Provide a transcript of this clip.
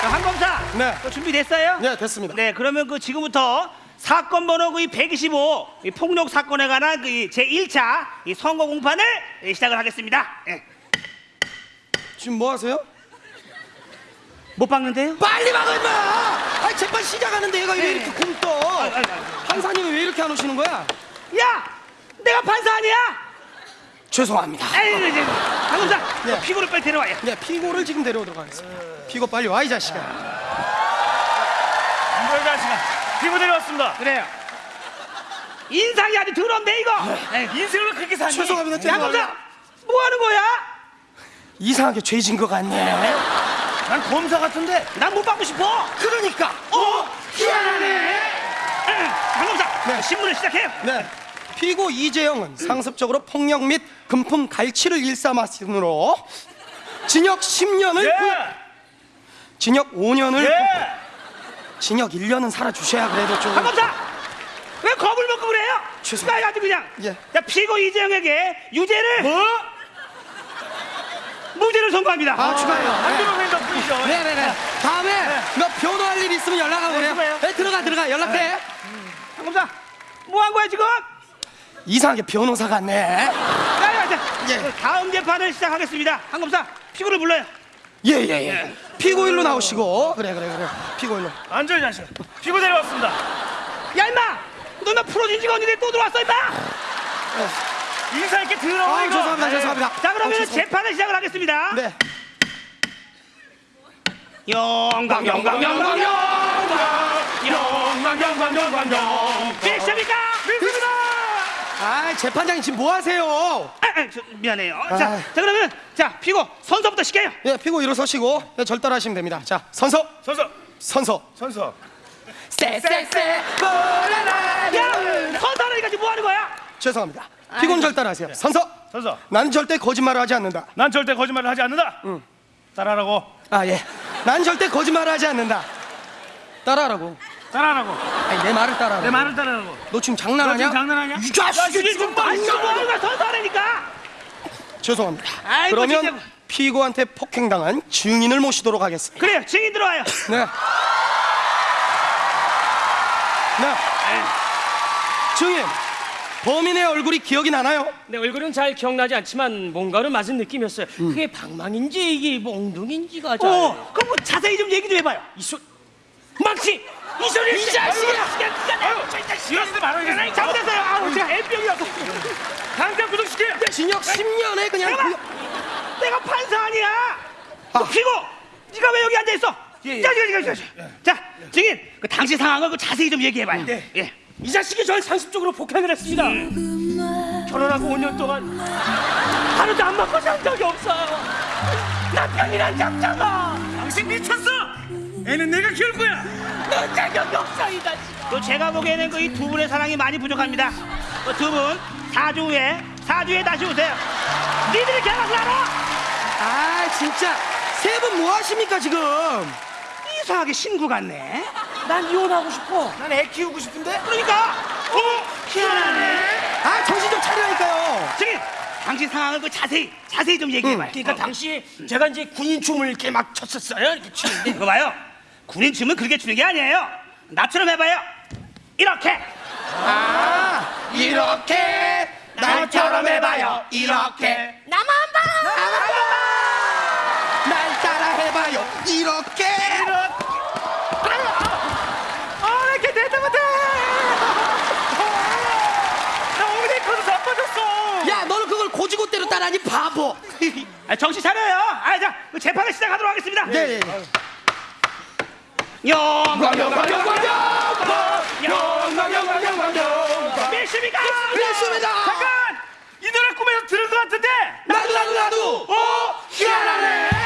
자, 황 검사. 네. 그 준비됐어요? 네, 됐습니다. 네, 그러면 그 지금부터 사건 번호 그 125, 이 폭력 사건에 관한 그제 1차 이 선거 공판을 예, 시작을 하겠습니다. 예. 지금 뭐 하세요? 못 박는데요? 빨리 막아 임마! 아 재판 시작하는데 얘가 왜 네. 이렇게 굶떠? 아이, 아이, 아이. 판사님이 왜 이렇게 안 오시는 거야? 야, 내가 판사 아니야? 죄송합니다. 에이, 이제 황검사, 예. 피고를 빨리 데려와요. 네, 피고를 지금 데려오도록 하겠습니다. 피고 빨리 와 이 자식아. 안걸 자식아 피부 데려왔습니다 그래요. 인상이 아주 더럽네 이거. 에이, 인생을 그렇게 사니 죄송합니다. 야, 죄송합니다. 검사, 뭐 하는 거야? 이상하게 죄진 것 같네. 난 검사 같은데 난 못 받고 싶어. 그러니까. 어, 희한하네. 황검사, 네. 신문을 시작해요. 네. 피고 이재영은 상습적으로 폭력 및 금품 갈취를 일삼았으므로 징역 10년을 예! 징역 5년을 예! 징역 1년은 살아 주셔야 그래도 좀 황검사, 왜 겁을 먹고 그래요? 죄송합니다. 나 아주 그냥 예. 자, 피고 이재영에게 유죄를 뭐? 무죄를 선고합니다. 아, 축하해요. 한두명 횡 덕분이죠 네네네. 다음에 너 변호할 일 있으면 연락하고 그래요. 수고해요. 네, 들어가 들어가 연락해. 황검사, 뭐 한 거야 지금? 이상하게 변호사 같네. 야, 야, 자, 예. 그 다음 재판을 시작하겠습니다. 황검사, 피고를 불러요. 예예 예. 피고일로 나오시고 그래 그래 그래. 피고일로. 안절 자식아 피부 데려왔습니다 야, 임마, 너나 풀어준 지가 언니네 또 들어왔어, 임마. 인사 있게 들어와 아 죄송합니다 네. 죄송합니다. 자, 그러면 아, 재판을 시작을 하겠습니다. 네. 영광, 영광, 영광, 영광, 영광, 영광, 영광, 영광. 빅십니까? 믿습니다 아 재판장님 지금 뭐 하세요? 아, 아, 저, 미안해요. 자, 아. 자, 그러면 자, 피고 선서부터 시켜요. 예 피고 일어서시고 네, 절단하시면 됩니다. 자 선서 선서 선서. 선서 쎄쎄쎄 보라라. 야, 선서하니까 지금 뭐 하는 거야? 죄송합니다. 피고는 절단하세요. 선서. 선서 난 절대 거짓말을 하지 않는다. 난 절대 거짓말을 하지 않는다 응 따라하라고 아 예. 난 절대 거짓말을 하지 않는다. 따라하라고. 따라하라고 아니 내 말을 따라하라. 내 말을 따라하라고 너 지금 너 장난하냐? 지금 장난하냐? 이 자식이 좀 아, 이거 뭐 하는 거야? 선서하니까. 죄송합니다. 아이고, 그러면 진짜. 피고한테 폭행당한 증인을 모시도록 하겠습니다. 그래요, 증인 들어와요. 네. 네. 증인. 범인의 얼굴이 기억이 나나요? 내 얼굴은 잘 기억나지 않지만 뭔가를 맞은 느낌이었어요. 그게 방망인지 이게 몽둥인지가 잘. 어, 그럼 뭐 자세히 좀 얘기 좀 해봐요. 이소 망치 이 소리 이 자식아! 이러지도 말아 이거 잘못했어요. 아우, 제가 M병이라서. 당장 구속시켜 징역 10년에 그냥 구형- 내가 판사 아니야. 아. 너 피고, 네가 왜 여기 앉아 있어? 예, 예. 자, 자, 자, 자, 자, 자, 증인, 그 당시 상황을 그 자세히 좀 얘기해봐요. 네. 예. 이 자식이 절 상습적으로 폭행을 했습니다. 결혼하고 5년 동안 하루도 안 먹고 산 적이 없어요. 남편이란 잡자가 당신 미쳤어 애는 내가 키울 거야 너 자격이 없어 이 자식. 또 제가 보기에는 그 이 두 분의 사랑이 많이 부족합니다. 그 두 분, 4주 후에, 4주 후에 다시 오세요. 니들이 결혼을 알아? 아 진짜 세 분 뭐 하십니까 지금? 이상하게 신구 같네. 난 이혼하고 싶어. 난 애 키우고 싶은데 그러니까, 어, 희한하네. 아 정신 좀 차리라니까요. 증인, 당시 상황을 그 자세히, 자세히 좀 얘기해봐요. 그러니까 당시 제가 이제 군인 춤을 이렇게 막 췄었어요. 이렇게 추는데 이거 봐요. 군인 춤은 그렇게 추는 게 아니에요. 나처럼 해봐요. 이렇게. 아 이렇게 날처럼 해봐요. 이렇게 나만 봐. 날 따라 해봐요. 이렇게 아 이렇게 대답 못해 나 엉덩이 커서 자빠졌어 야 너는 그걸 고지고대로 따라하니 바보. 아, 정신 차려요. 아, 자, 그 재판을 시작하도록 하겠습니다. 네. 영광, 영광, 영광, 영광 영광 영광 영광. 몇십니까? 됐습니다. 잠깐 이 노래 꿈에서 들은 것 같은데 나도 나도 나도. 어? 희한하